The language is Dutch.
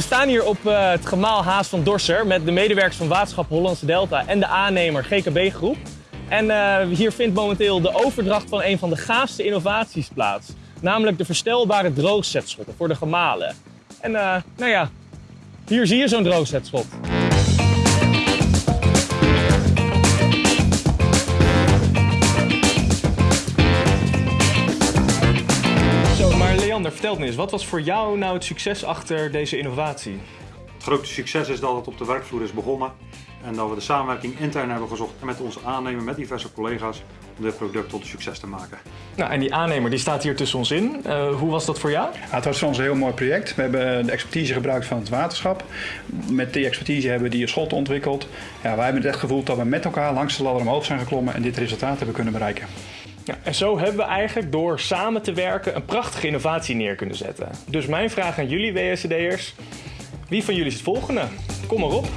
staan hier op eh, het gemaal Haas van Dorser met de medewerkers van Waterschap Hollandse Delta en de aannemer GKB Groep. En eh, hier vindt momenteel de overdracht van een van de gaafste innovaties plaats. Namelijk de verstelbare droogzetschotten voor de gemalen. En eh, nou ja, hier zie je zo'n droogzetschot. Leander, vertel me eens, wat was voor jou nou het succes achter deze innovatie? Het grote succes is dat het op de werkvloer is begonnen en dat we de samenwerking intern hebben gezocht en met onze aannemer, met diverse collega's, om dit product tot een succes te maken. Nou, en die aannemer die staat hier tussen ons in. Eh, hoe was dat voor jou? Ja, het was voor ons een heel mooi project. We hebben de expertise gebruikt van het waterschap. Met die expertise hebben we die schot ontwikkeld. Ja, wij hebben het echt gevoeld dat we met elkaar langs de ladder omhoog zijn geklommen en dit resultaat hebben kunnen bereiken. Ja, en zo hebben we eigenlijk door samen te werken een prachtige innovatie neer kunnen zetten. Dus mijn vraag aan jullie WSCD'ers, wie van jullie is het volgende? Kom maar op.